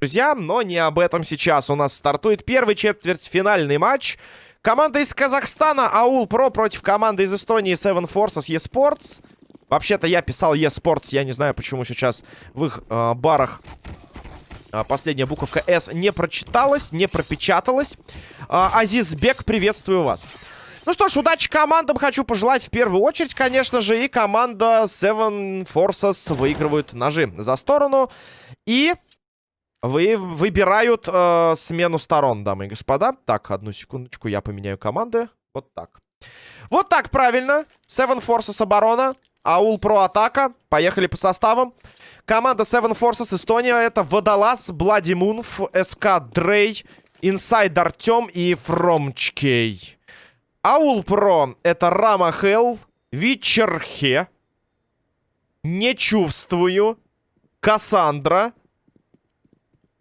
Друзья, но не об этом сейчас. У нас стартует первый четвертьфинальный матч. Команда из Казахстана Аул Про против команды из Эстонии Seven Forces eSports. Вообще-то я писал eSports, я не знаю, почему сейчас в их э, барах э, последняя буковка S не прочиталась, не пропечаталась. Э, Азиз Бек, приветствую вас. Ну что ж, удачи командам хочу пожелать в первую очередь, конечно же. И команда Seven Forces выигрывают ножи за сторону. И вы, выбирают э, смену сторон, дамы и господа. Так, одну секундочку, я поменяю команды. Вот так. Вот так, правильно. Seven Forces оборона. Аул Про атака. Поехали по составам. Команда Seven Forces Эстония это Водолаз, Блади Мунф, СК Дрей, Инсайд Артем и Фромчкей. Аул Про это Рама Хелл, Вичерхе, Не Чувствую, Кассандра,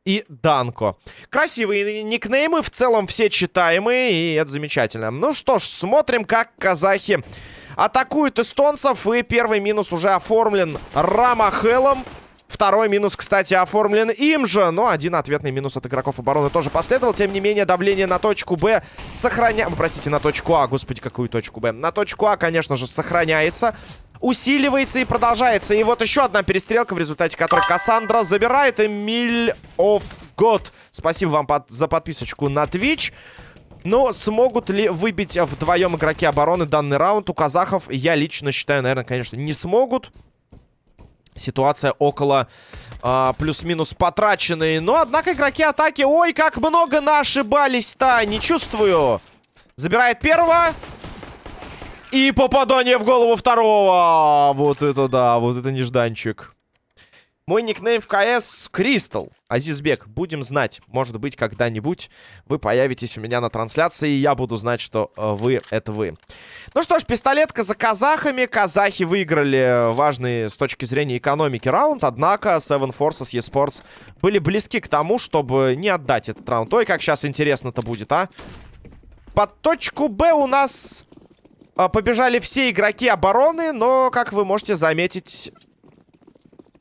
и Данко. Красивые никнеймы, в целом все читаемые, и это замечательно. Ну что ж, смотрим, как казахи атакуют эстонцев. И первый минус уже оформлен Рамахелом. Второй минус, кстати, оформлен им же. Но один ответный минус от игроков обороны тоже последовал. Тем не менее, давление на точку Б сохраняется... Простите, на точку А. Господи, какую точку Б? На точку А, конечно же, сохраняется усиливается и продолжается. И вот еще одна перестрелка, в результате которой Кассандра забирает Эмиль оф год. Спасибо вам под, за подписочку на Twitch. Но смогут ли выбить вдвоем игроки обороны данный раунд у казахов? Я лично считаю, наверное, конечно, не смогут. Ситуация около а, плюс-минус потраченной. Но, однако, игроки атаки... Ой, как много ошибались-то! Не чувствую. Забирает первого. И попадание в голову второго. Вот это да, вот это нежданчик. Мой никнейм в КС Кристал. Азизбек, будем знать. Может быть, когда-нибудь вы появитесь у меня на трансляции, и я буду знать, что э, вы — это вы. Ну что ж, пистолетка за казахами. Казахи выиграли важный с точки зрения экономики раунд. Однако Seven Forces eSports были близки к тому, чтобы не отдать этот раунд. Ой, как сейчас интересно-то будет, а? Под точку Б у нас а, побежали все игроки обороны, но, как вы можете заметить...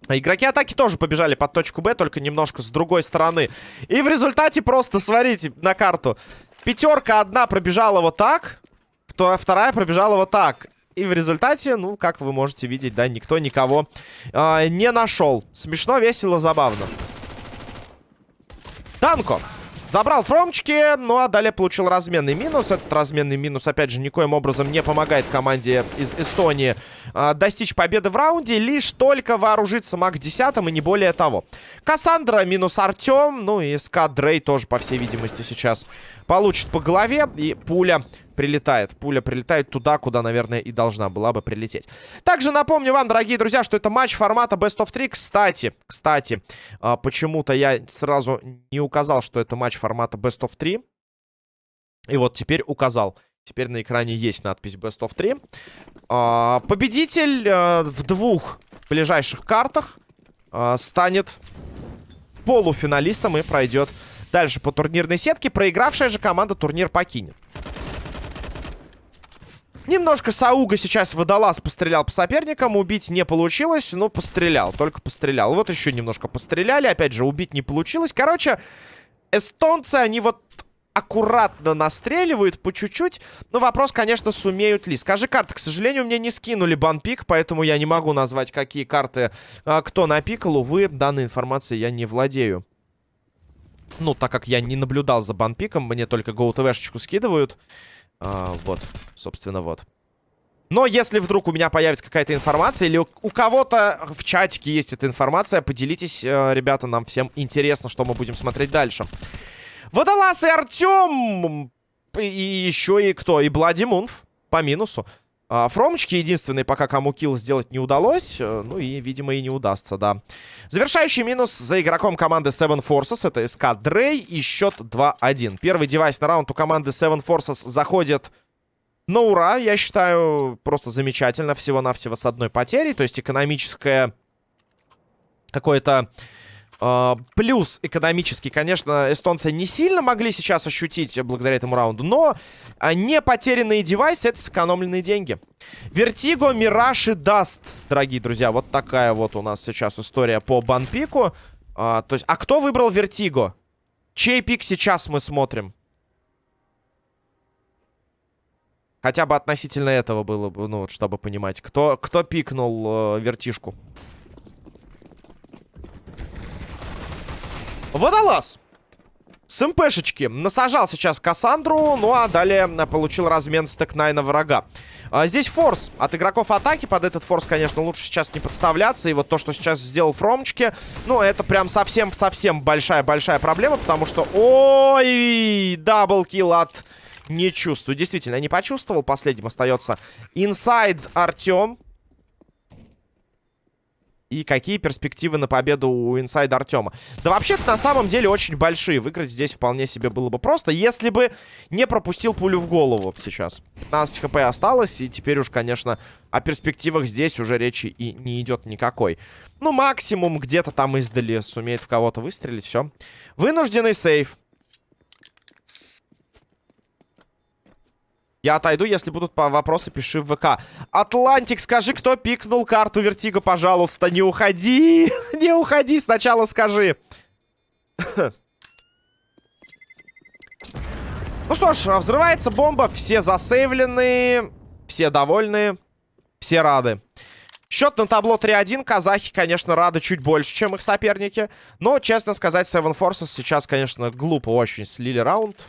Игроки атаки тоже побежали под точку Б, только немножко с другой стороны. И в результате просто, смотрите на карту. Пятерка одна пробежала вот так, вторая пробежала вот так. И в результате, ну, как вы можете видеть, да, никто никого э, не нашел. Смешно, весело, забавно. Танко. Забрал фромчики, ну а далее получил разменный минус. Этот разменный минус, опять же, никоим образом не помогает команде из Эстонии э, достичь победы в раунде. Лишь только вооружиться МАК-10 и не более того. Кассандра минус Артем, ну и СК Дрей тоже, по всей видимости, сейчас получит по голове. И пуля прилетает. Пуля прилетает туда, куда, наверное, и должна была бы прилететь. Также напомню вам, дорогие друзья, что это матч формата Best of 3. Кстати, кстати, а, почему-то я сразу не указал, что это матч формата Best of 3. И вот теперь указал. Теперь на экране есть надпись Best of 3. А, победитель а, в двух ближайших картах станет полуфиналистом и пройдет дальше по турнирной сетке. Проигравшая же команда турнир покинет. Немножко Сауга сейчас водолаз пострелял по соперникам. Убить не получилось, но пострелял. Только пострелял. Вот еще немножко постреляли. Опять же, убить не получилось. Короче, эстонцы, они вот аккуратно настреливают по чуть-чуть. Но вопрос, конечно, сумеют ли. Скажи карты, к сожалению, мне не скинули банпик, поэтому я не могу назвать, какие карты а, кто напикал. Увы, данной информацией я не владею. Ну, так как я не наблюдал за банпиком, мне только GoTV-шечку скидывают. А, вот, собственно, вот. Но если вдруг у меня появится какая-то информация, или у, кого-то в чатике есть эта информация, поделитесь, э, ребята, нам всем интересно, что мы будем смотреть дальше. Водолаз и Артем, и еще и кто? И Блади Мунф по минусу. А, Фромочки единственный, пока кому килл сделать не удалось. Э, ну и, видимо, и не удастся, да. Завершающий минус за игроком команды Seven Forces. Это СК Дрей и счет 2-1. Первый девайс на раунд у команды Seven Forces заходит на ура. Я считаю, просто замечательно. Всего-навсего с одной потерей. То есть экономическое какое-то плюс экономический, конечно, эстонцы не сильно могли сейчас ощутить благодаря этому раунду, но не потерянные девайсы — это сэкономленные деньги. Vertigo, Мираж и Dust, дорогие друзья. Вот такая вот у нас сейчас история по банпику. Uh, то есть, а кто выбрал Vertigo? Чей пик сейчас мы смотрим? Хотя бы относительно этого было бы, ну, чтобы понимать. Кто, кто пикнул э, вертишку? Водолаз. С МПшечки. Насажал сейчас Кассандру, ну а далее э, получил размен стек на врага. А, здесь форс от игроков атаки. Под этот форс, конечно, лучше сейчас не подставляться. И вот то, что сейчас сделал Фромчики, ну, это прям совсем-совсем большая-большая проблема, потому что... Ой, double kill от Не Чувствую. Действительно, не почувствовал. Последним остается инсайд Артем. И какие перспективы на победу у инсайда Артема? Да вообще-то на самом деле очень большие. Выиграть здесь вполне себе было бы просто, если бы не пропустил пулю в голову сейчас. 15 хп осталось, и теперь уж, конечно, о перспективах здесь уже речи и не идет никакой. Ну, максимум где-то там издали сумеет в кого-то выстрелить, все. Вынужденный сейф. Я отойду, если будут по вопросы, пиши в ВК. Атлантик, скажи, кто пикнул карту Вертига, пожалуйста. Не уходи. Не уходи, сначала скажи. Ну что ж, взрывается бомба. Все засейвлены. Все довольны. Все рады. Счет на табло 3-1. Казахи, конечно, рады чуть больше, чем их соперники. Но, честно сказать, Seven Forces сейчас, конечно, глупо очень слили раунд.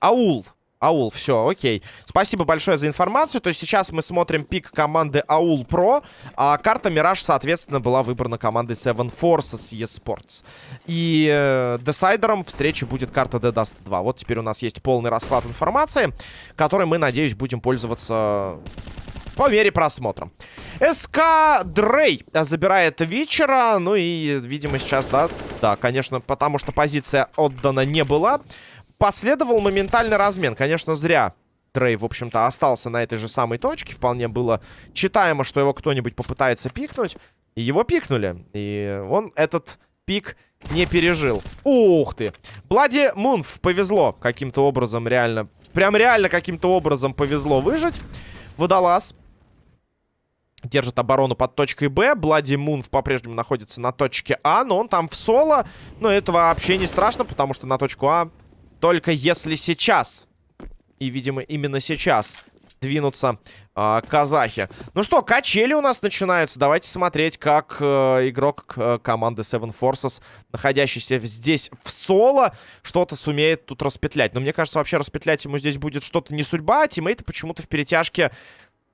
Аул. Аул, все, окей. Спасибо большое за информацию. То есть сейчас мы смотрим пик команды Аул Про, а карта Мираж, соответственно, была выбрана командой Seven Forces eSports. И э, десайдером встречи будет карта The Dust 2. Вот теперь у нас есть полный расклад информации, которой мы, надеюсь, будем пользоваться по мере просмотра. СК Дрей забирает вечера. Ну и, видимо, сейчас, да, да, конечно, потому что позиция отдана не была последовал моментальный размен. Конечно, зря Трей, в общем-то, остался на этой же самой точке. Вполне было читаемо, что его кто-нибудь попытается пикнуть. И его пикнули. И он этот пик не пережил. Ух ты! Блади Мунф повезло каким-то образом реально. Прям реально каким-то образом повезло выжить. Водолаз держит оборону под точкой Б. Блади Мунф по-прежнему находится на точке А, но он там в соло. Но это вообще не страшно, потому что на точку А только если сейчас, и, видимо, именно сейчас, двинутся э, казахи. Ну что, качели у нас начинаются. Давайте смотреть, как э, игрок э, команды Seven Forces, находящийся здесь в соло, что-то сумеет тут распетлять. Но мне кажется, вообще распетлять ему здесь будет что-то не судьба. А тиммейты почему-то в перетяжке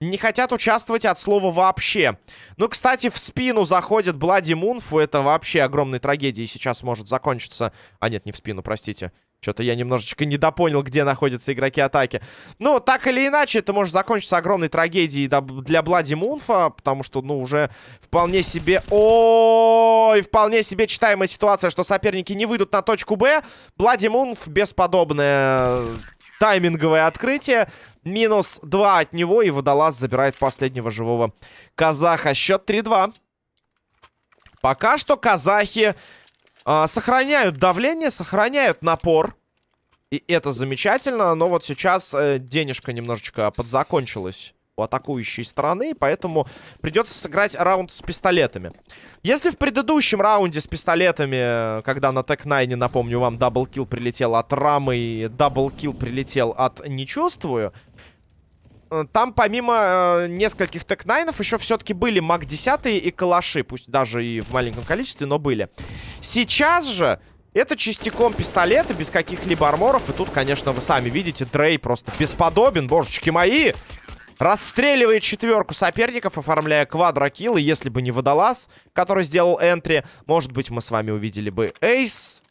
не хотят участвовать от слова вообще. Ну, кстати, в спину заходит Блади Мунфу. Это вообще огромной трагедией сейчас может закончиться. А нет, не в спину, простите. Что-то я немножечко недопонял, где находятся игроки атаки. Ну, так или иначе, это может закончиться огромной трагедией для Блади Мунфа, потому что, ну, уже вполне себе... Ой, вполне себе читаемая ситуация, что соперники не выйдут на точку Б. Блади Мунф бесподобное тайминговое открытие. Минус 2 от него, и Водолаз забирает последнего живого казаха. Счет 3-2. Пока что казахи а, сохраняют давление, сохраняют напор. И это замечательно. Но вот сейчас э, денежка немножечко подзакончилась у атакующей стороны. Поэтому придется сыграть раунд с пистолетами. Если в предыдущем раунде с пистолетами, когда на Tec-9, напомню вам, double kill прилетел от Рамы и double kill прилетел от Не Чувствую... Э, там помимо э, нескольких тек-найнов еще все-таки были МАК-10 и калаши. Пусть даже и в маленьком количестве, но были. Сейчас же это частиком пистолета, без каких-либо арморов. И тут, конечно, вы сами видите, Дрей просто бесподобен, божечки мои. Расстреливает четверку соперников, оформляя квадрокилл. И если бы не Водолаз, который сделал энтри, может быть, мы с вами увидели бы Эйс.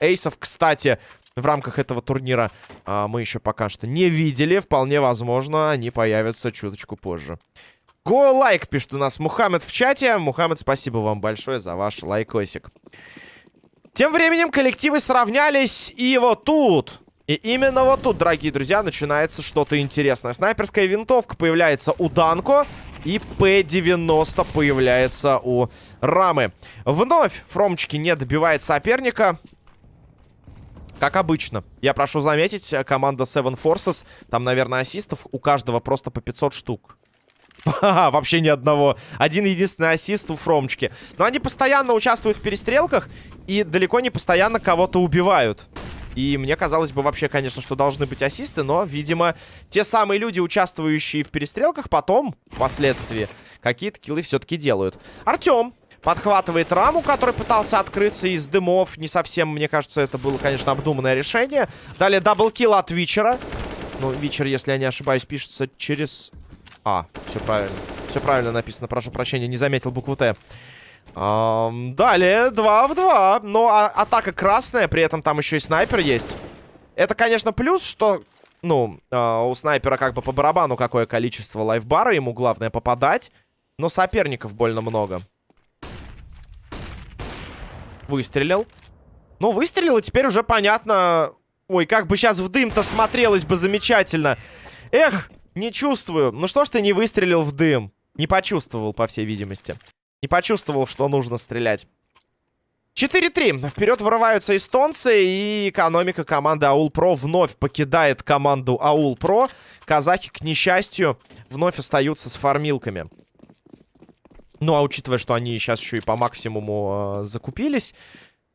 Эйсов, кстати, в рамках этого турнира а, мы еще пока что не видели. Вполне возможно, они появятся чуточку позже. Го лайк, пишет у нас Мухаммед в чате. Мухаммед, спасибо вам большое за ваш лайкосик. Тем временем коллективы сравнялись, и вот тут... И именно вот тут, дорогие друзья, начинается что-то интересное. Снайперская винтовка появляется у Данко. И П-90 появляется у Рамы. Вновь Фромчики не добивает соперника. Как обычно. Я прошу заметить, команда Seven Forces, там, наверное, ассистов у каждого просто по 500 штук. Вообще ни одного. Один единственный ассист у Фромчики. Но они постоянно участвуют в перестрелках и далеко не постоянно кого-то убивают. И мне казалось бы вообще, конечно, что должны быть ассисты, но, видимо, те самые люди, участвующие в перестрелках, потом, впоследствии, какие-то киллы все-таки делают. Артем подхватывает раму, который пытался открыться из дымов. Не совсем, мне кажется, это было, конечно, обдуманное решение. Далее double kill от Вичера. Ну, Вичер, если я не ошибаюсь, пишется через... А, все правильно. Все правильно написано, прошу прощения, не заметил букву Т. Эм, далее 2 в 2. Но а атака красная, при этом там еще и снайпер есть. Это, конечно, плюс, что, ну, э, у снайпера как бы по барабану какое количество лайфбара. Ему главное попадать. Но соперников больно много. Выстрелил. Ну, выстрелил, и теперь уже понятно... Ой, как бы сейчас в дым-то смотрелось бы замечательно. Эх, не чувствую. Ну что ж ты не выстрелил в дым? Не почувствовал, по всей видимости. Не почувствовал, что нужно стрелять. 4-3. Вперед вырываются эстонцы. И экономика команды Аул Про вновь покидает команду Аул Про. Казахи, к несчастью, вновь остаются с фармилками. Ну, а учитывая, что они сейчас еще и по максимуму э, закупились...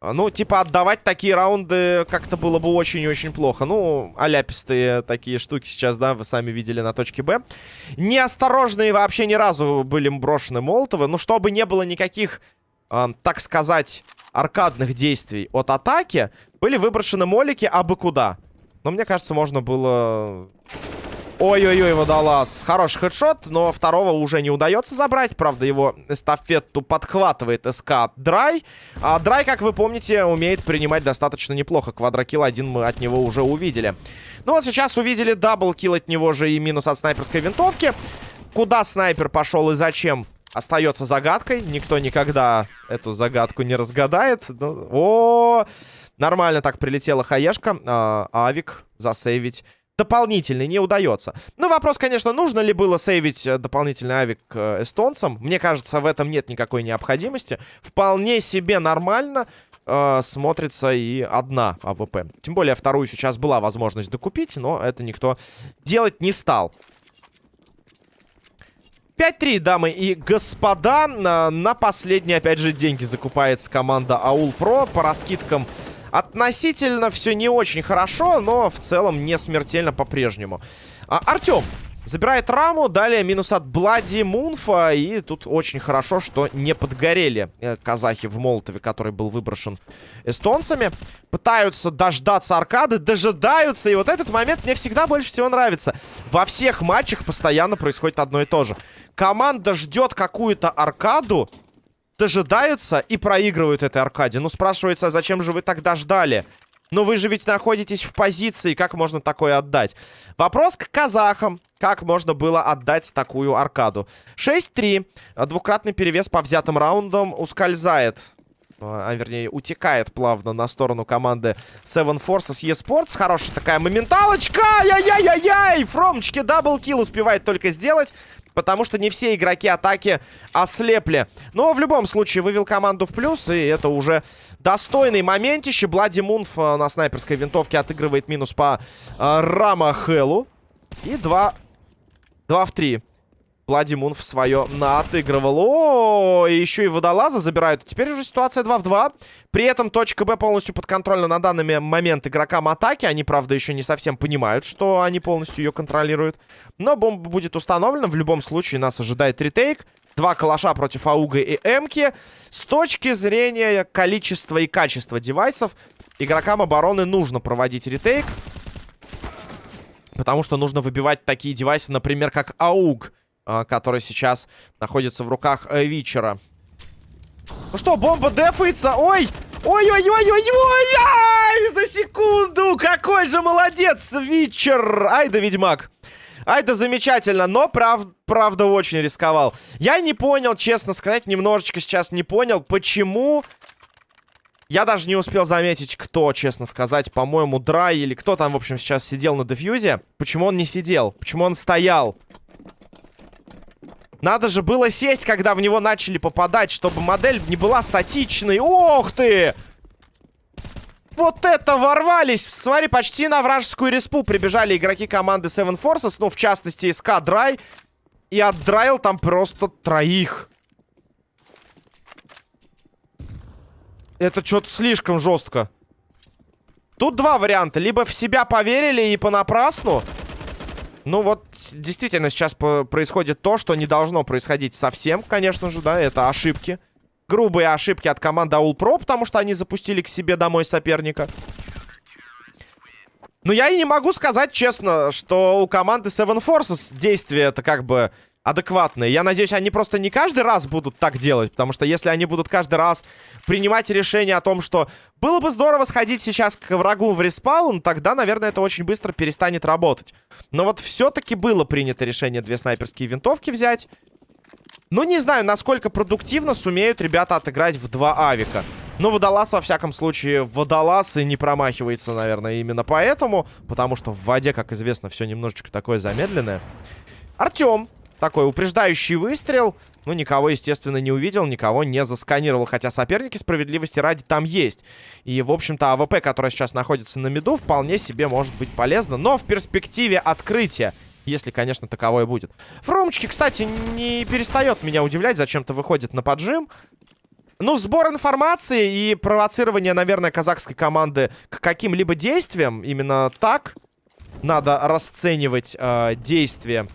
Ну, типа, отдавать такие раунды как-то было бы очень-очень плохо. Ну, аляпистые такие штуки сейчас, да, вы сами видели на точке Б. Неосторожные вообще ни разу были брошены Молотовы. Ну, чтобы не было никаких, э, так сказать, аркадных действий от атаки, были выброшены молики абы куда. Но мне кажется, можно было Ой-ой-ой, водолаз. Хороший хедшот, но второго уже не удается забрать. Правда, его эстафету подхватывает СК Драй. А Драй, как вы помните, умеет принимать достаточно неплохо. Квадрокилл один мы от него уже увидели. Ну вот сейчас увидели double kill от него же и минус от снайперской винтовки. Куда снайпер пошел и зачем? Остается загадкой. Никто никогда эту загадку не разгадает. Ну, о, нормально так прилетела хаешка. А, авик засейвить дополнительный не удается. Ну, вопрос, конечно, нужно ли было сейвить э, дополнительный авик э, эстонцам. Мне кажется, в этом нет никакой необходимости. Вполне себе нормально э, смотрится и одна АВП. Тем более, вторую сейчас была возможность докупить, но это никто делать не стал. 5-3, дамы и господа. На, на последние, опять же, деньги закупается команда Аул Про. По раскидкам Относительно все не очень хорошо, но в целом не смертельно по-прежнему. А, Артем забирает раму, далее минус от Блади Мунфа. И тут очень хорошо, что не подгорели э, казахи в Молотове, который был выброшен эстонцами. Пытаются дождаться аркады, дожидаются. И вот этот момент мне всегда больше всего нравится. Во всех матчах постоянно происходит одно и то же. Команда ждет какую-то аркаду дожидаются и проигрывают этой аркаде. Ну, спрашивается, а зачем же вы тогда ждали? Но вы же ведь находитесь в позиции, как можно такое отдать? Вопрос к казахам. Как можно было отдать такую аркаду? 6-3. Двукратный перевес по взятым раундам ускользает. А, вернее, утекает плавно на сторону команды Seven Forces eSports. Хорошая такая моменталочка! Яй-яй-яй-яй! Фромчики даблкил успевает только сделать. Потому что не все игроки атаки ослепли. Но в любом случае вывел команду в плюс. И это уже достойный моментище. Блади Мунф э, на снайперской винтовке отыгрывает минус по э, Рама Хеллу. И 2, 2 в 3. Блади Мунф свое наотыгрывал. О, и еще и водолаза забирают. Теперь уже ситуация 2 в 2. При этом точка Б полностью подконтрольна на данный момент игрокам атаки. Они, правда, еще не совсем понимают, что они полностью ее контролируют. Но бомба будет установлена. В любом случае нас ожидает ретейк. Два калаша против Ауга и Эмки. С точки зрения количества и качества девайсов, игрокам обороны нужно проводить ретейк. Потому что нужно выбивать такие девайсы, например, как Ауг. А, который сейчас находится в руках э, Вичера. Ну что, бомба дефается. Ой! Ой-ой-ой-ой-ой! За секунду! Какой же молодец, Вичер! Ай да ведьмак! Ай да замечательно, но прав, правда очень рисковал. Я не понял, честно сказать, немножечко сейчас не понял, почему... Я даже не успел заметить, кто, честно сказать, по-моему, Драй или кто там, в общем, сейчас сидел на дефьюзе. Почему он не сидел? Почему он стоял? Надо же было сесть, когда в него начали попадать, чтобы модель не была статичной. Ох ты! Вот это ворвались! Смотри, почти на вражескую респу прибежали игроки команды Seven Forces, ну, в частности, СК Драй. И отдраил там просто троих. Это что-то слишком жестко. Тут два варианта. Либо в себя поверили и понапрасну. Ну вот, действительно, сейчас происходит то, что не должно происходить совсем, конечно же, да. Это ошибки. Грубые ошибки от команды Аул Про, потому что они запустили к себе домой соперника. Но я и не могу сказать честно, что у команды Seven Forces действия это как бы адекватные. Я надеюсь, они просто не каждый раз будут так делать, потому что если они будут каждый раз принимать решение о том, что было бы здорово сходить сейчас к врагу в респаун, тогда, наверное, это очень быстро перестанет работать. Но вот все-таки было принято решение две снайперские винтовки взять. Ну, не знаю, насколько продуктивно сумеют ребята отыграть в два авика. Но водолаз, во всяком случае, водолаз и не промахивается, наверное, именно поэтому. Потому что в воде, как известно, все немножечко такое замедленное. Артем такой упреждающий выстрел. Ну, никого, естественно, не увидел, никого не засканировал. Хотя соперники справедливости ради там есть. И, в общем-то, АВП, которая сейчас находится на миду, вполне себе может быть полезна. Но в перспективе открытия, если, конечно, таковое будет. Фромочки, кстати, не перестает меня удивлять. Зачем-то выходит на поджим. Ну, сбор информации и провоцирование, наверное, казахской команды к каким-либо действиям. Именно так надо расценивать э, действия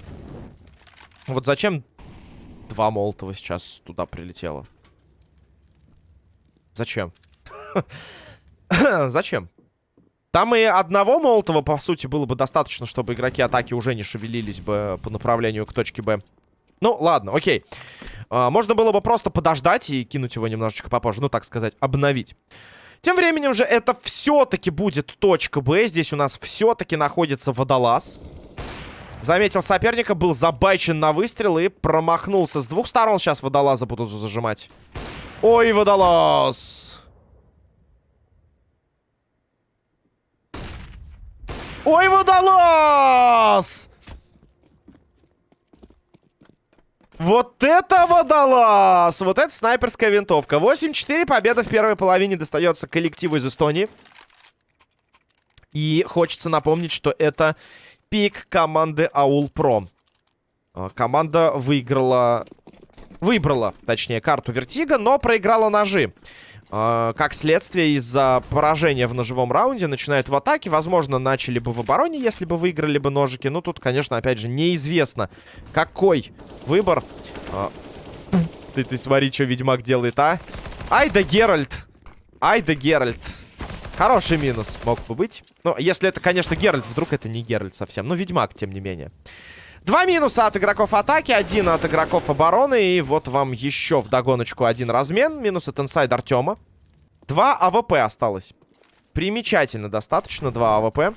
вот зачем два Молотова сейчас туда прилетело? Зачем? Зачем? Там и одного Молотова, по сути, было бы достаточно, чтобы игроки атаки уже не шевелились бы по направлению к точке Б. Ну, ладно, окей. А, можно было бы просто подождать и кинуть его немножечко попозже. Ну, так сказать, обновить. Тем временем же это все-таки будет точка Б. Здесь у нас все-таки находится водолаз. Заметил соперника, был забайчен на выстрел и промахнулся. С двух сторон сейчас водолаза будут зажимать. Ой, водолаз! Ой, водолаз! Вот это водолаз! Вот это снайперская винтовка. 8-4, победа в первой половине достается коллективу из Эстонии. И хочется напомнить, что это пик команды Аул Про. А, команда выиграла... Выбрала, точнее, карту Вертига, но проиграла ножи. Uh, как следствие, из-за поражения в ножевом раунде начинают в атаке. Возможно, начали бы в обороне, если бы выиграли бы ножики. Ну, тут, конечно, опять же, неизвестно, какой выбор. Uh, ты, ты смотри, что Ведьмак делает, а? Ай да Геральт! Ай да Геральт! Хороший минус мог бы быть. Ну, если это, конечно, Геральт. Вдруг это не Геральт совсем. Ну, Ведьмак, тем не менее. Два минуса от игроков атаки, один от игроков обороны. И вот вам еще в догоночку один размен. Минус от инсайд Артема. Два АВП осталось. Примечательно достаточно, два AWP.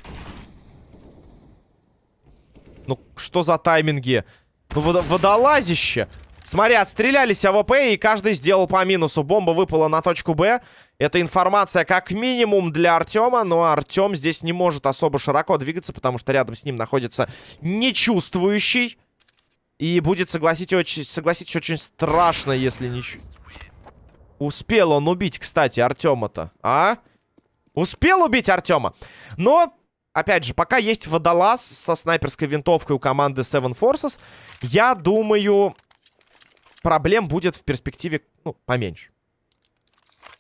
Ну, что за тайминги? Ну, водолазище. Смотри, отстрелялись AWP, и каждый сделал по минусу. Бомба выпала на точку Б. Это информация как минимум для Артема, но Артем здесь не может особо широко двигаться, потому что рядом с ним находится нечувствующий. И будет, согласитесь, очень, согласитесь, очень страшно, если не... Успел он убить, кстати, Артема-то, а? Успел убить Артема. Но опять же, пока есть водолаз со снайперской винтовкой у команды Seven Forces, я думаю, проблем будет в перспективе, ну, поменьше.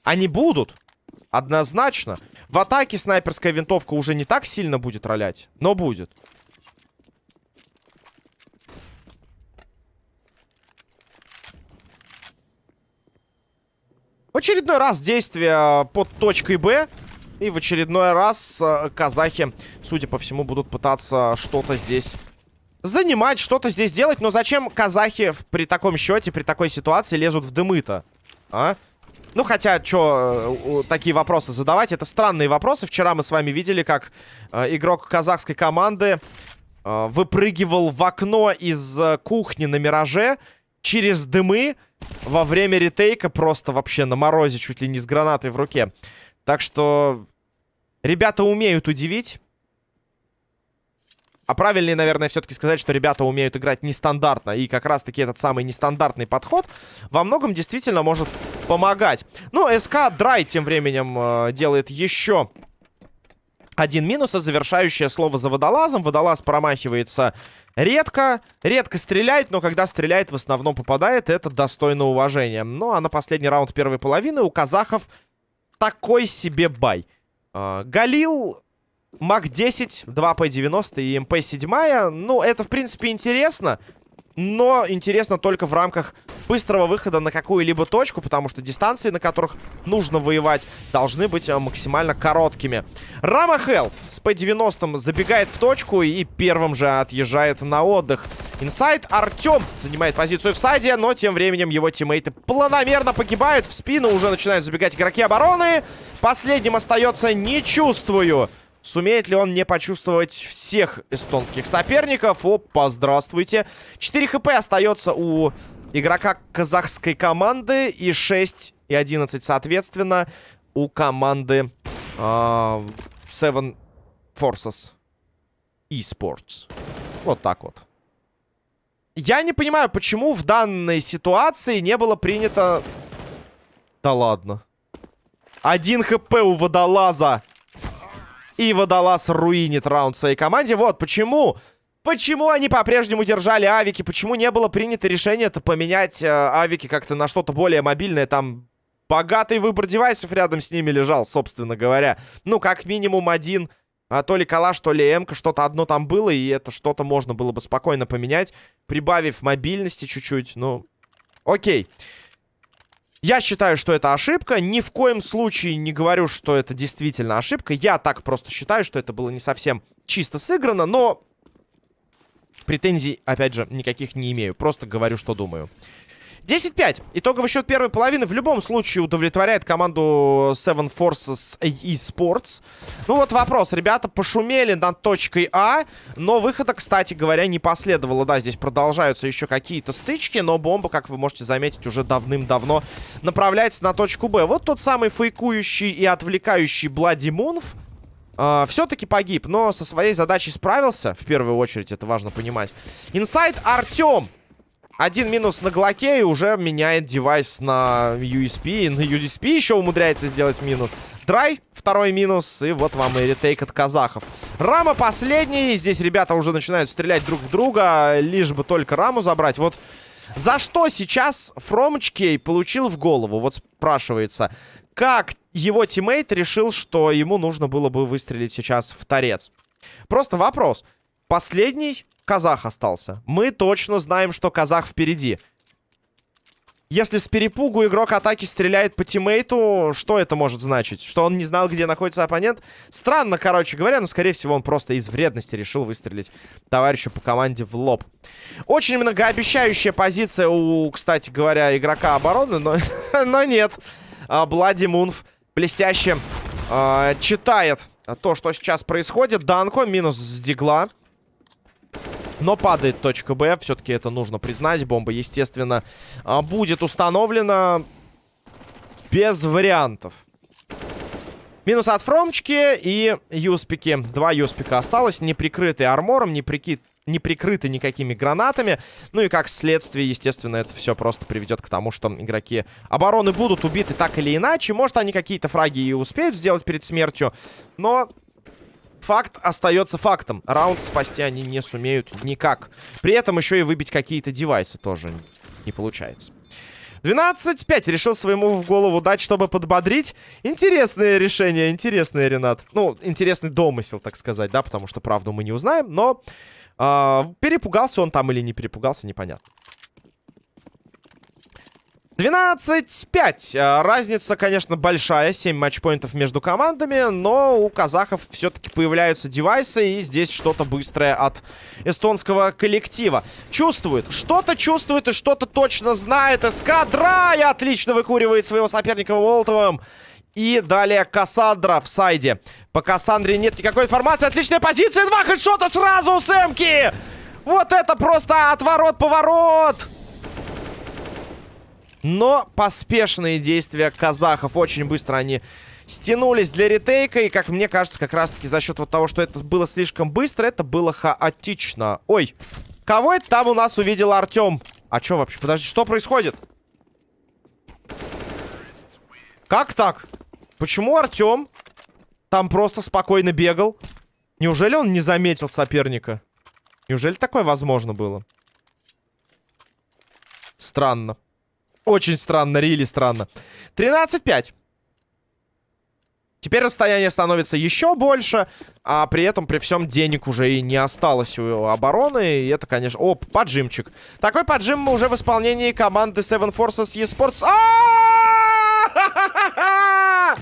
Они будут, однозначно. В атаке снайперская винтовка уже не так сильно будет ролять, но будет. В очередной раз действия под точкой Б. И в очередной раз э, казахи, судя по всему, будут пытаться что-то здесь занимать, что-то здесь делать. Но зачем казахи при таком счете, при такой ситуации лезут в дымы-то? А? Ну, хотя, что э, такие вопросы задавать? Это странные вопросы. Вчера мы с вами видели, как э, игрок казахской команды э, выпрыгивал в окно из э, кухни на Мираже через дымы во время ретейка просто вообще на морозе, чуть ли не с гранатой в руке. Так что ребята умеют удивить. А правильнее, наверное, все-таки сказать, что ребята умеют играть нестандартно. И как раз-таки этот самый нестандартный подход во многом действительно может помогать. Ну, СК Драй тем временем э, делает еще один минус, а завершающее слово за водолазом. Водолаз промахивается редко, редко стреляет, но когда стреляет, в основном попадает. Это достойно уважения. Ну, а на последний раунд первой половины у казахов такой себе buy. Э, Галил МАК-10, 2 P90 и MP7. Ну, это, в принципе, интересно. Но интересно только в рамках быстрого выхода на какую-либо точку, потому что дистанции, на которых нужно воевать, должны быть э, максимально короткими. Рама Хелл с P90 забегает в точку и первым же отъезжает на отдых. Инсайд Артем занимает позицию в сайде, но тем временем его тиммейты планомерно погибают. В спину уже начинают забегать игроки обороны. Последним остается «Не чувствую». Сумеет ли он не почувствовать всех эстонских соперников? Опа, здравствуйте. 4 HP остается у игрока казахской команды. И 6 и 11, соответственно, у команды э, Seven Forces Esports. Вот так вот. Я не понимаю, почему в данной ситуации не было принято... Да ладно. Один хп у водолаза. И водолаз руинит раунд своей команде. Вот почему... Почему они по-прежнему держали авики? Почему не было принято решение-то поменять э, авики как-то на что-то более мобильное? Там богатый выбор девайсов рядом с ними лежал, собственно говоря. Ну, как минимум один, а, то ли калаш, то ли эмка, что-то одно там было, и это что-то можно было бы спокойно поменять, прибавив мобильности чуть-чуть, ну, окей. Я считаю, что это ошибка. Ни в коем случае не говорю, что это действительно ошибка. Я так просто считаю, что это было не совсем чисто сыграно, но претензий, опять же, никаких не имею. Просто говорю, что думаю. 10-5. Итоговый счет первой половины в любом случае удовлетворяет команду Seven Forces eSports. Ну вот вопрос. Ребята пошумели над точкой А, но выхода, кстати говоря, не последовало. Да, здесь продолжаются еще какие-то стычки, но бомба, как вы можете заметить, уже давным-давно направляется на точку Б. Вот тот самый фейкующий и отвлекающий Блади Мунф. Uh, Все-таки погиб, но со своей задачей справился. В первую очередь, это важно понимать. Инсайд Артем один минус на Глоке и уже меняет девайс на USP. И на USP еще умудряется сделать минус. Драй, второй минус. И вот вам и retake от казахов. Рама последний. Здесь ребята уже начинают стрелять друг в друга. Лишь бы только раму забрать. Вот за что сейчас Фромочкей получил в голову? Вот спрашивается. Как его тиммейт решил, что ему нужно было бы выстрелить сейчас в торец? Просто вопрос. Последний казах остался. Мы точно знаем, что казах впереди. Если с перепугу игрок атаки стреляет по тиммейту, что это может значить? Что он не знал, где находится оппонент? Странно, короче говоря, но, скорее всего, он просто из вредности решил выстрелить товарищу по команде в лоб. Очень многообещающая позиция у, кстати говоря, игрока обороны, но, но нет. Блади Мунф блестяще э, читает то, что сейчас происходит. Данко минус с дигла. Но падает точка Б. Все-таки это нужно признать. Бомба, естественно, а, будет установлена без вариантов. Минус от Фромчики и Юспики. Два Юспика осталось, не прикрытые армором, не, прики... не прикрыты никакими гранатами. Ну и как следствие, естественно, это все просто приведет к тому, что игроки обороны будут убиты так или иначе. Может, они какие-то фраги и успеют сделать перед смертью, но факт остается фактом. Раунд спасти они не сумеют никак. При этом еще и выбить какие-то девайсы тоже не получается. 12-5 решил своему в голову дать, чтобы подбодрить. Интересное решение, интересное, Ренат. Ну, интересный домысел, так сказать, да, потому что правду мы не узнаем, но э, перепугался он там или не перепугался, непонятно. 12-5. А, разница, конечно, большая. 7 матчпоинтов между командами. Но у казахов все-таки появляются девайсы. И здесь что-то быстрое от эстонского коллектива. Чувствует. Что-то чувствует и что-то точно знает. Эскадра и отлично выкуривает своего соперника Волтовым. И далее Кассандра в сайде. По Кассандре нет никакой информации. Отличная позиция. Два хедшота сразу у Сэмки. Вот это просто отворот-поворот. Но поспешные действия казахов. Очень быстро они стянулись для ретейка. И, как мне кажется, как раз-таки за счет вот того, что это было слишком быстро, это было хаотично. Ой, кого это там у нас увидел Артем? А что вообще? Подожди, что происходит? Как так? Почему Артем там просто спокойно бегал? Неужели он не заметил соперника? Неужели такое возможно было? Странно. Очень странно, рили странно. 13-5. Теперь расстояние становится еще больше, а при этом при всем денег уже и не осталось у обороны. И это, конечно... О, поджимчик. Такой поджим мы уже в исполнении команды Seven Forces eSports.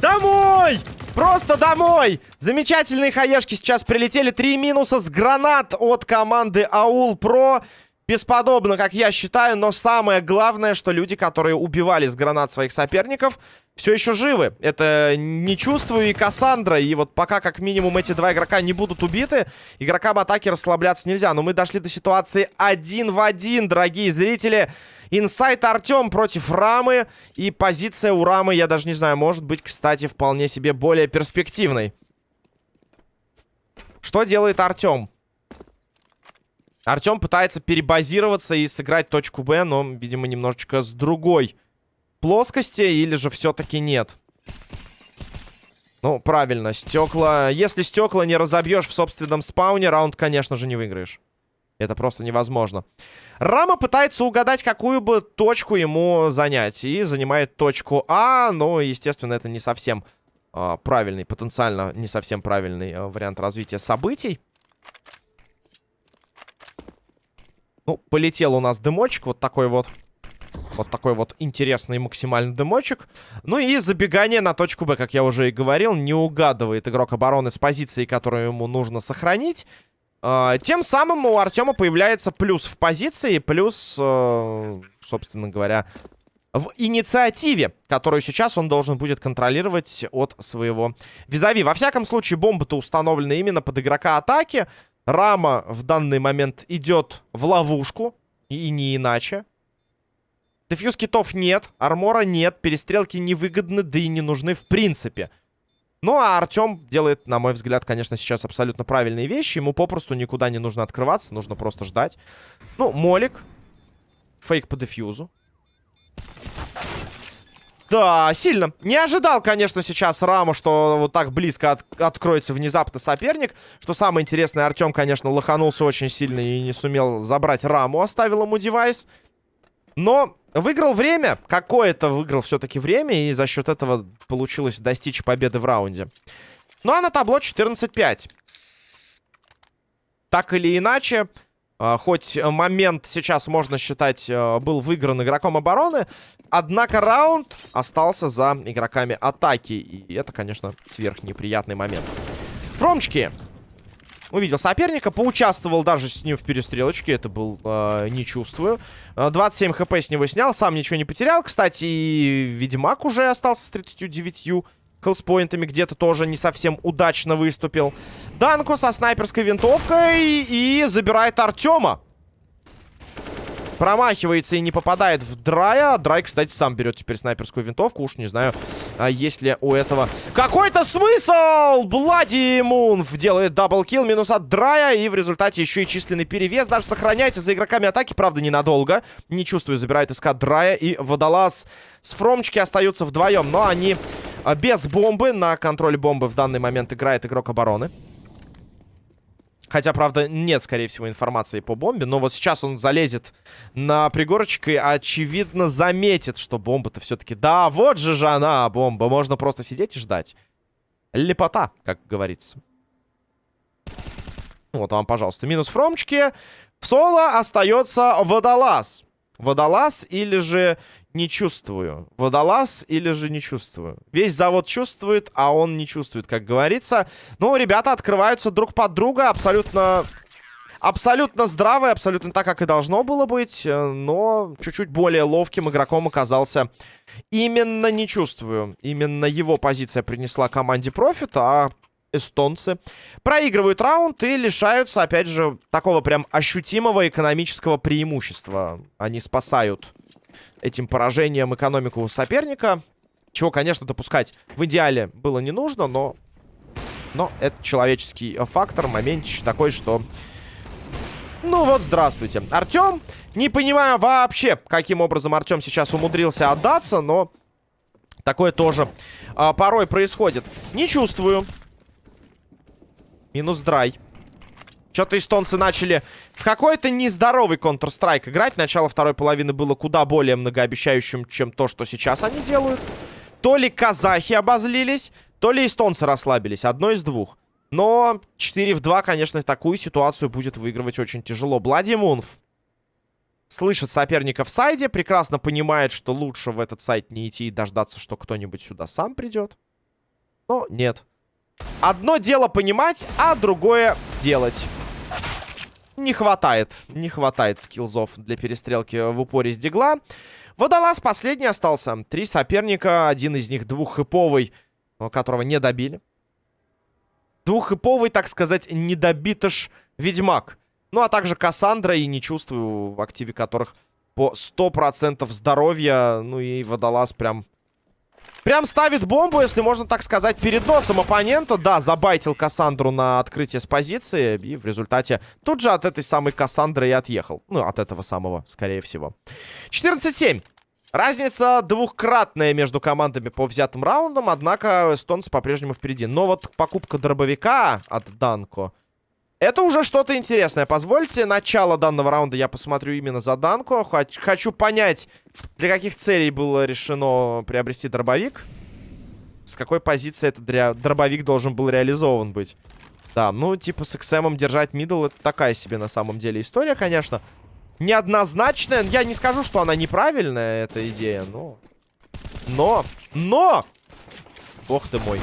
Домой! Просто домой! Замечательные хаешки сейчас прилетели. Три минуса с гранат от команды Аул Про бесподобно, как я считаю, но самое главное, что люди, которые убивали с гранат своих соперников, все еще живы. Это не чувствую и Кассандра, и вот пока как минимум эти два игрока не будут убиты, игрокам атаки расслабляться нельзя. Но мы дошли до ситуации один в один, дорогие зрители. Инсайт Артем против Рамы, и позиция у Рамы, я даже не знаю, может быть, кстати, вполне себе более перспективной. Что делает Артем? Артем пытается перебазироваться и сыграть точку Б, но, видимо, немножечко с другой плоскости, или же все-таки нет. Ну, правильно, стекла... Если стекла не разобьешь в собственном спауне, раунд, конечно же, не выиграешь. Это просто невозможно. Рама пытается угадать, какую бы точку ему занять. И занимает точку А, но, естественно, это не совсем э, правильный, потенциально не совсем правильный э, вариант развития событий. Ну, полетел у нас дымочек, вот такой вот. Вот такой вот интересный максимальный дымочек. Ну и забегание на точку Б, как я уже и говорил, не угадывает игрок обороны с позиции, которую ему нужно сохранить. Uh, тем самым у Артема появляется плюс в позиции, плюс, uh, собственно говоря, в инициативе, которую сейчас он должен будет контролировать от своего визави. Во всяком случае, бомба-то установлена именно под игрока атаки. Рама в данный момент идет в ловушку. И не иначе. Дефьюз китов нет, армора нет, перестрелки невыгодны, да и не нужны в принципе. Ну, а Артем делает, на мой взгляд, конечно, сейчас абсолютно правильные вещи. Ему попросту никуда не нужно открываться, нужно просто ждать. Ну, молик. Фейк по дефьюзу. Да, сильно. Не ожидал, конечно, сейчас Раму, что вот так близко от откроется внезапно соперник. Что самое интересное, Артем, конечно, лоханулся очень сильно и не сумел забрать Раму, оставил ему девайс. Но выиграл время, какое-то выиграл все-таки время, и за счет этого получилось достичь победы в раунде. Ну а на табло 14-5. Так или иначе, хоть момент сейчас, можно считать, э, был выигран игроком обороны, однако раунд остался за игроками атаки. И это, конечно, сверхнеприятный момент. Фромчики увидел соперника, поучаствовал даже с ним в перестрелочке. Это был, э, не чувствую. 27 хп с него снял, сам ничего не потерял. Кстати, и Ведьмак уже остался с 39 хелспоинтами где-то тоже не совсем удачно выступил. Данко со снайперской винтовкой и забирает Артема. Промахивается и не попадает в Драя. Драй, кстати, сам берет теперь снайперскую винтовку. Уж не знаю, а есть ли у этого какой-то смысл. Блади Мунф делает double kill. Минус от Драя. И в результате еще и численный перевес. Даже сохраняется за игроками атаки. Правда, ненадолго. Не чувствую, забирает СК Драя. И Водолаз с Фромчики остаются вдвоем. Но они без бомбы. На контроле бомбы в данный момент играет игрок обороны. Хотя, правда, нет, скорее всего, информации по бомбе. Но вот сейчас он залезет на пригорочек и, очевидно, заметит, что бомба-то все-таки... Да, вот же же она, бомба. Можно просто сидеть и ждать. Лепота, как говорится. Вот вам, пожалуйста, минус фромчики. В соло остается водолаз. Водолаз или же не чувствую. Водолаз или же не чувствую. Весь завод чувствует, а он не чувствует, как говорится. Ну, ребята открываются друг под друга абсолютно... Абсолютно здравый, абсолютно так, как и должно было быть. Но чуть-чуть более ловким игроком оказался именно не чувствую. Именно его позиция принесла команде профит, а эстонцы проигрывают раунд и лишаются, опять же, такого прям ощутимого экономического преимущества. Они спасают этим поражением экономику соперника. Чего, конечно, допускать в идеале было не нужно, но... Но это человеческий фактор, моментич такой, что... Ну вот, здравствуйте. Артем, не понимаю вообще, каким образом Артем сейчас умудрился отдаться, но... Такое тоже а, порой происходит. Не чувствую. Минус драй. Что-то эстонцы начали в какой-то нездоровый Counter-Strike играть. Начало второй половины было куда более многообещающим, чем то, что сейчас они делают. То ли казахи обозлились, то ли эстонцы расслабились. Одно из двух. Но 4 в 2, конечно, такую ситуацию будет выигрывать очень тяжело. Блади Мунф слышит соперника в сайде, прекрасно понимает, что лучше в этот сайт не идти и дождаться, что кто-нибудь сюда сам придет. Но нет. Одно дело понимать, а другое делать. Не хватает, не хватает скиллзов для перестрелки в упоре с дигла. Водолаз последний остался. Три соперника, один из них двуххэповый, которого не добили. Двуххэповый, так сказать, недобитыш Ведьмак. Ну, а также Кассандра и не чувствую, в активе которых по 100% здоровья. Ну и Водолаз прям Прям ставит бомбу, если можно так сказать, перед носом оппонента. Да, забайтил Кассандру на открытие с позиции. И в результате тут же от этой самой Кассандры и отъехал. Ну, от этого самого, скорее всего. 14-7. Разница двухкратная между командами по взятым раундам, однако эстонцы по-прежнему впереди. Но вот покупка дробовика от Данко это уже что-то интересное. Позвольте начало данного раунда я посмотрю именно за Данку. Хочу понять, для каких целей было решено приобрести дробовик. С какой позиции этот дробовик должен был реализован быть. Да, ну, типа, с XM держать мидл, это такая себе на самом деле история, конечно. Неоднозначная. Я не скажу, что она неправильная, эта идея, но... Но! Но! Бог ты мой.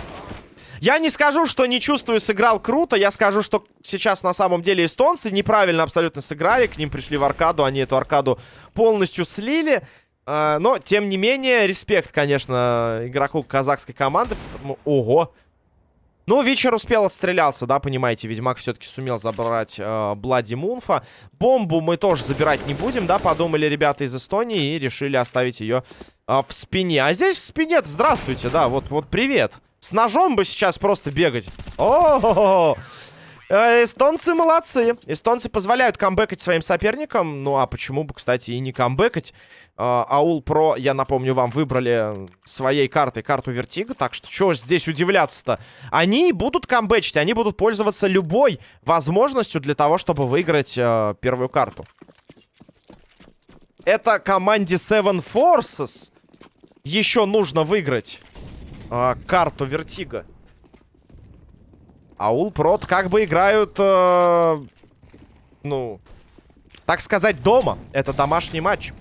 Я не скажу, что не чувствую, сыграл круто. Я скажу, что сейчас на самом деле эстонцы неправильно абсолютно сыграли. К ним пришли в аркаду, они эту аркаду полностью слили. А, но, тем не менее, респект, конечно, игроку казахской команды. Ого! Ну, вечер успел отстрелялся, да, понимаете, Ведьмак все-таки сумел забрать э, Блади Мунфа. Бомбу мы тоже забирать не будем, да, подумали ребята из Эстонии и решили оставить ее э, в спине. А здесь в спине здравствуйте, да, вот, вот привет. С ножом бы сейчас просто бегать. О, -о, -о, -о. Эстонцы молодцы. Эстонцы позволяют камбэкать своим соперникам. Ну, а почему бы, кстати, и не камбэкать? А, Аул Про, я напомню вам, выбрали своей картой карту Вертиго. Так что, чего здесь удивляться-то? Они будут камбэчить, они будут пользоваться любой возможностью для того, чтобы выиграть э, первую карту. Это команде Seven Forces еще нужно выиграть э, карту Вертиго. Аул Про как бы играют, э, ну, так сказать, дома. Это домашний матч.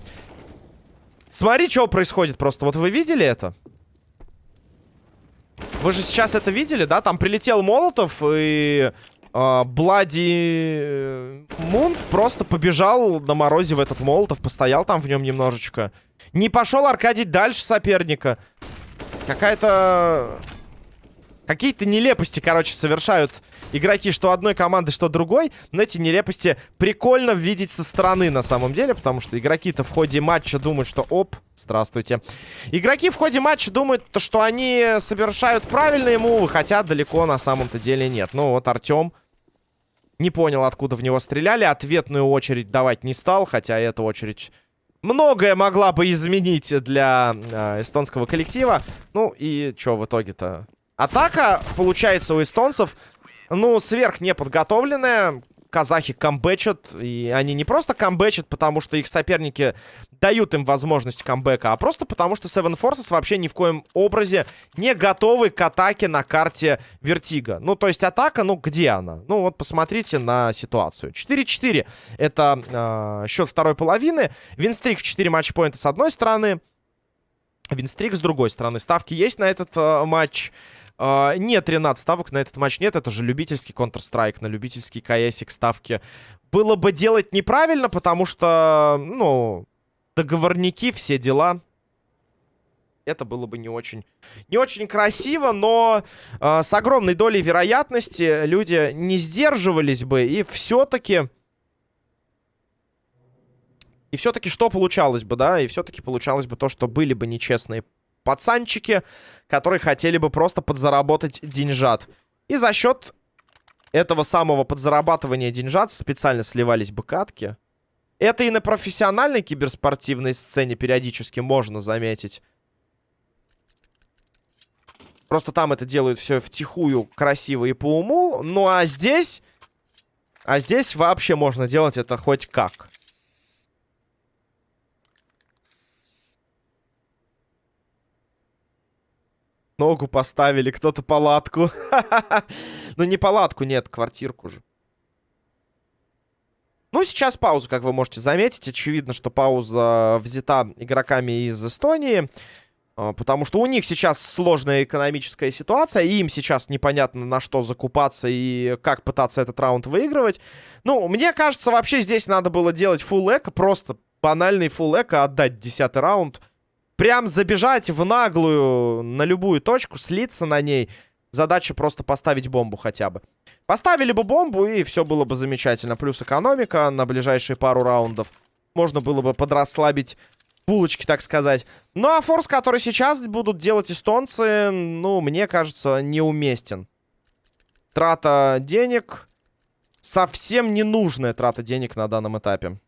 Смотри, что происходит просто. Вот вы видели это? Вы же сейчас это видели, да? Там прилетел Молотов и... Э, Блади Мун просто побежал на морозе в этот Молотов, постоял там в нем немножечко. Не пошел Аркадий дальше соперника. Какая-то... Какие-то нелепости, короче, совершают игроки что одной команды, что другой. Но эти нелепости прикольно видеть со стороны на самом деле. Потому что игроки-то в ходе матча думают, что... Оп, здравствуйте. Игроки в ходе матча думают, то, что они совершают правильные мувы. Хотя далеко на самом-то деле нет. Ну вот Артем не понял, откуда в него стреляли. Ответную очередь давать не стал. Хотя эта очередь многое могла бы изменить для э, эстонского коллектива. Ну и что в итоге-то? Атака, получается, у эстонцев, ну, сверх неподготовленная. Казахи камбэчат, и они не просто камбэчат, потому что их соперники дают им возможность камбэка, а просто потому что Seven Forces вообще ни в коем образе не готовы к атаке на карте Вертиго. Ну, то есть атака, ну, где она? Ну, вот посмотрите на ситуацию. 4-4 это э, счет второй половины. Винстрик в 4 матчпоинта с одной стороны. Винстрик с другой стороны. Ставки есть на этот э, матч. Uh, нет, 13 ставок на этот матч нет. Это же любительский Counter-Strike, на любительский КСик ставки. Было бы делать неправильно, потому что, ну, договорники, все дела. Это было бы не очень, не очень красиво, но uh, с огромной долей вероятности люди не сдерживались бы. И все-таки... И все-таки что получалось бы, да? И все-таки получалось бы то, что были бы нечестные пацанчики, которые хотели бы просто подзаработать деньжат. И за счет этого самого подзарабатывания деньжат специально сливались бы катки. Это и на профессиональной киберспортивной сцене периодически можно заметить. Просто там это делают все втихую, красиво и по уму. Ну а здесь... А здесь вообще можно делать это хоть как. Ногу поставили, кто-то палатку. Ну, не палатку, нет, квартирку же. Ну, сейчас пауза, как вы можете заметить. Очевидно, что пауза взята игроками из Эстонии. А, потому что у них сейчас сложная экономическая ситуация, и им сейчас непонятно на что закупаться и как пытаться этот раунд выигрывать. Ну, мне кажется, вообще здесь надо было делать фулл эко, просто банальный фулл эко, отдать десятый раунд. Прям забежать в наглую на любую точку, слиться на ней. Задача просто поставить бомбу хотя бы. Поставили бы бомбу, и все было бы замечательно. Плюс экономика на ближайшие пару раундов. Можно было бы подрасслабить булочки, так сказать. Ну, а форс, который сейчас будут делать эстонцы, ну, мне кажется, неуместен. Трата денег. Совсем ненужная трата денег на данном этапе.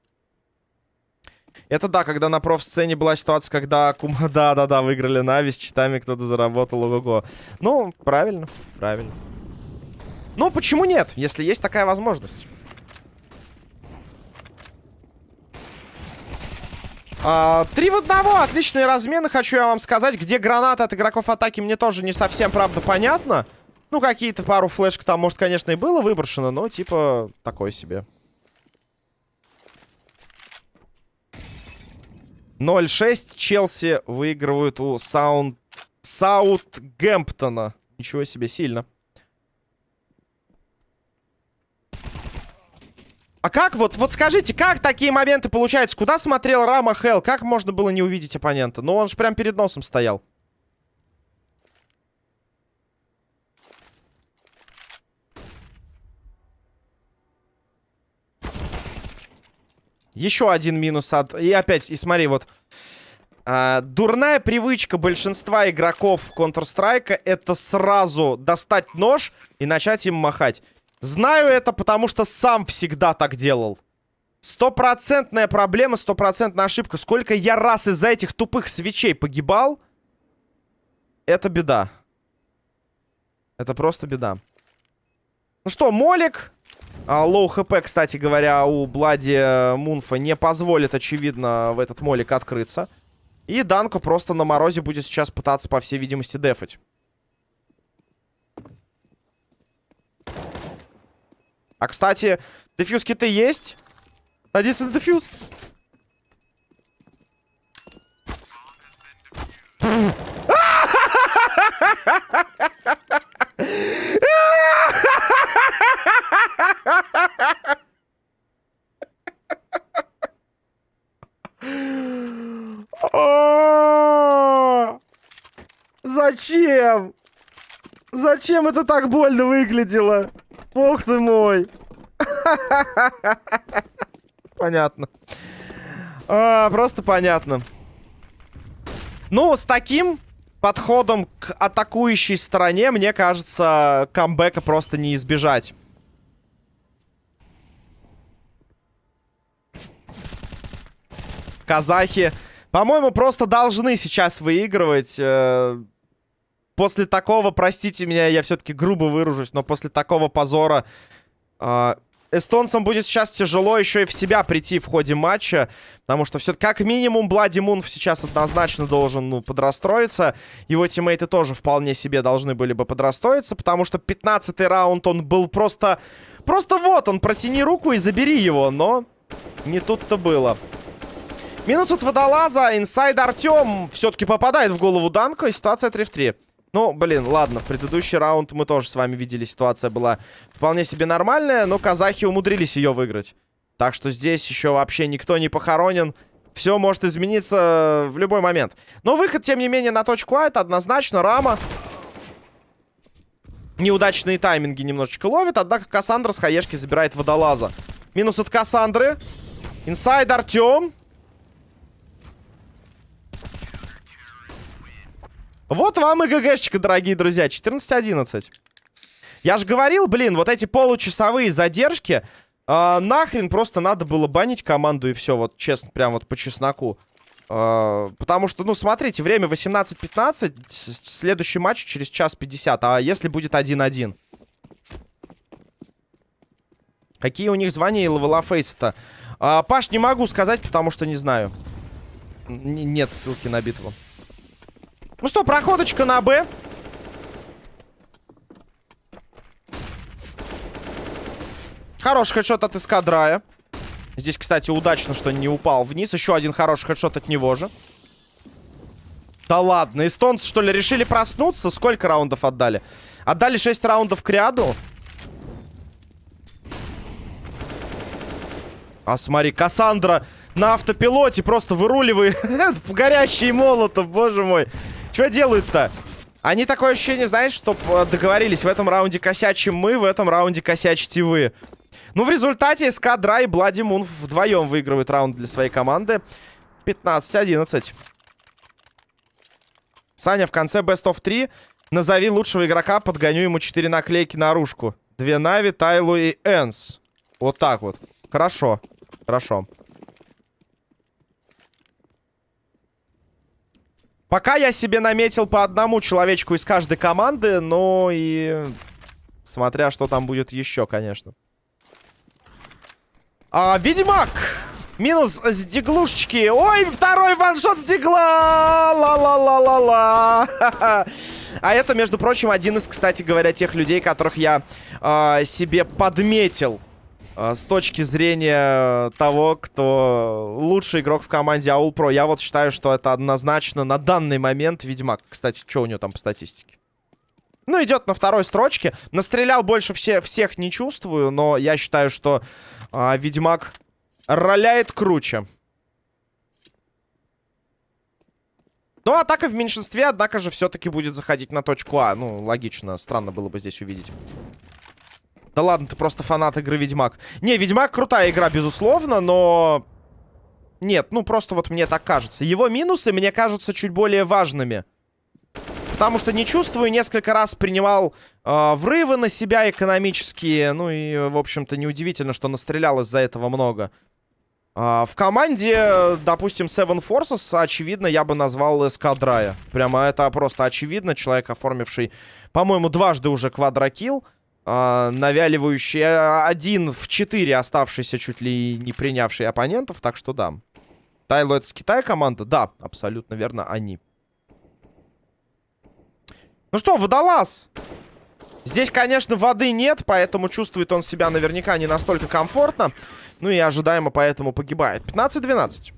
Это да, когда на профсцене была ситуация, когда Кума... Да-да-да, выиграли Нави, с читами кто-то заработал, ого-го. Ну, правильно, правильно. Ну, почему нет, если есть такая возможность? А, три в одного, отличные размены, хочу я вам сказать. Где гранаты от игроков атаки, мне тоже не совсем, правда, понятно. Ну, какие-то пару флешек там, может, конечно, и было выброшено, но, типа, такой себе. 0-6. Челси выигрывают у Саунд... Саутгемптона. Ничего себе, сильно. А как вот, вот скажите, как такие моменты получаются? Куда смотрел Рама Хелл? Как можно было не увидеть оппонента? Ну, он же прям перед носом стоял. Еще один минус от... И опять, и смотри, вот... А, дурная привычка большинства игроков Counter-Strike это сразу достать нож и начать им махать. Знаю это, потому что сам всегда так делал. Стопроцентная проблема, стопроцентная ошибка. Сколько я раз из-за этих тупых свечей погибал, это беда. Это просто беда. Ну что, Молик low HP, кстати говоря, у Блади э, Мунфа не позволит, очевидно, в этот молик открыться. И Данко просто на морозе будет сейчас пытаться, по всей видимости, дефать. А, кстати, defuse kit ы есть? Надеюсь, это defuse. Зачем? Зачем это так больно выглядело? Бог ты мой. Понятно. А, просто понятно. Ну, с таким подходом к атакующей стороне, мне кажется, камбэка просто не избежать. Казахи, по-моему, просто должны сейчас выигрывать. Э, после такого, простите меня, я все-таки грубо выражусь, но после такого позора э, эстонцам будет сейчас тяжело еще и в себя прийти в ходе матча. Потому что все как минимум Блади Мунф сейчас однозначно должен ну, подрастроиться. Его тиммейты тоже вполне себе должны были бы подрастроиться. Потому что 15-й раунд он был просто... Просто вот он, протяни руку и забери его. Но не тут-то было. Минус от водолаза. Инсайд Артем все-таки попадает в голову Данко. И ситуация 3 в 3. Ну, блин, ладно, в предыдущий раунд мы тоже с вами видели, ситуация была вполне себе нормальная, но казахи умудрились ее выиграть. Так что здесь еще вообще никто не похоронен. Все может измениться в любой момент. Но выход, тем не менее, на точку А, это однозначно Рама. Неудачные тайминги немножечко ловит, однако Кассандра с хаешки забирает водолаза. Минус от Кассандры. Инсайд Артем. Вот вам и ГГшечка, дорогие друзья. 14-11. Я же говорил, блин, вот эти получасовые задержки... Э, нахрен просто надо было банить команду и все. Вот честно, прям вот по чесноку. Э, потому что, ну, смотрите, время 18-15. Следующий матч через час 50. А если будет 1-1? Какие у них звания и левела фейса-то? А, Паш, не могу сказать, потому что не знаю. Н нет ссылки на битву. Ну что, проходочка на Б. Хороший хедшот от эскадрая. Здесь, кстати, удачно, что не упал вниз. Еще один хороший хедшот от него же. Да ладно, эстонцы, что ли, решили проснуться? Сколько раундов отдали? Отдали 6 раундов к ряду. А смотри, Кассандра на автопилоте просто выруливает в горящий молотов, боже мой. Что делают-то? Они такое ощущение, знаешь, что э, договорились, в этом раунде косячим мы, в этом раунде косячите вы. Ну, в результате СК Дра и Блади Мун вдвоем выигрывают раунд для своей команды. 15-11. Саня, в конце Best of 3 назови лучшего игрока, подгоню ему 4 наклейки наружку. Две Нави, Тайлу и Энс. Вот так вот. Хорошо. Хорошо. Пока я себе наметил по одному человечку из каждой команды, но и... Смотря, что там будет еще, конечно. А, Ведьмак! Минус с диглушечки. Ой, второй ваншот с дигла! Ла-ла-ла-ла-ла! А это, между прочим, один из, кстати говоря, тех людей, которых я э, себе подметил с точки зрения того, кто лучший игрок в команде Аул Про. Я вот считаю, что это однозначно на данный момент Ведьмак. Кстати, что у него там по статистике? Ну, идет на второй строчке. Настрелял больше все, всех не чувствую, но я считаю, что а, Ведьмак роляет круче. Но атака в меньшинстве, однако же, все-таки будет заходить на точку А. Ну, логично, странно было бы здесь увидеть. Да ладно, ты просто фанат игры Ведьмак. Не, Ведьмак крутая игра, безусловно, но... Нет, ну просто вот мне так кажется. Его минусы мне кажутся чуть более важными. Потому что не чувствую, несколько раз принимал э, врывы на себя экономические. Ну и, в общем-то, неудивительно, что настрелял из-за этого много. А, в команде, допустим, Seven Forces, очевидно, я бы назвал эскадрая. Прямо это просто очевидно. Человек, оформивший, по-моему, дважды уже квадрокилл. Uh, навяливающий один в четыре оставшийся чуть ли не принявший оппонентов. Так что да. Тайло это с Китая команда? Да, абсолютно верно, они. Ну что, водолаз? Здесь, конечно, воды нет, поэтому чувствует он себя наверняка не настолько комфортно. Ну и ожидаемо поэтому погибает. 15-12.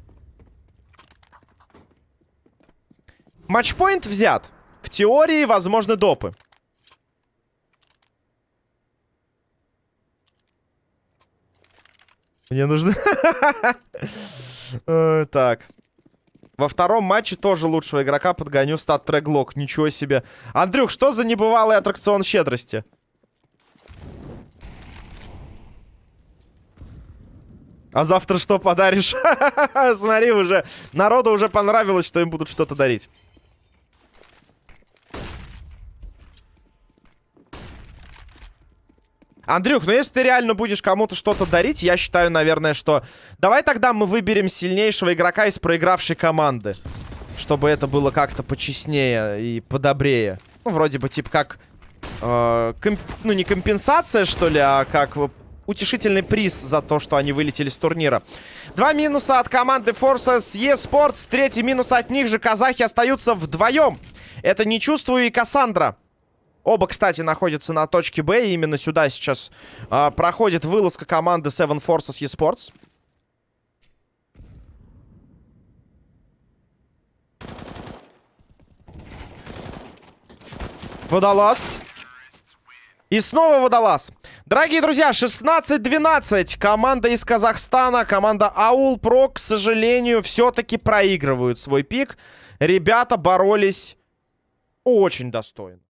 Матчпоинт взят. В теории возможны допы. Мне нужно... Э, так. Во втором матче тоже лучшего игрока подгоню стат треглок. Ничего себе. Андрюх, что за небывалый аттракцион щедрости? А завтра что подаришь? Смотри, уже народу уже понравилось, что им будут что-то дарить. Андрюх, ну если ты реально будешь кому-то что-то дарить, я считаю, наверное, что... Давай тогда мы выберем сильнейшего игрока из проигравшей команды. Чтобы это было как-то почестнее и подобрее. Ну, вроде бы, типа, как... Э, комп... Ну, не компенсация, что ли, а как утешительный приз за то, что они вылетели с турнира. Два минуса от команды Forces eSports. Третий минус от них же. Казахи остаются вдвоем. Это не чувствую и Кассандра. Оба, кстати, находятся на точке Б. И именно сюда сейчас а, проходит вылазка команды Seven Forces eSports. Водолаз. И снова водолаз. Дорогие друзья, 16-12. Команда из Казахстана, команда Аул Про, к сожалению, все-таки проигрывают свой пик. Ребята боролись очень достойно.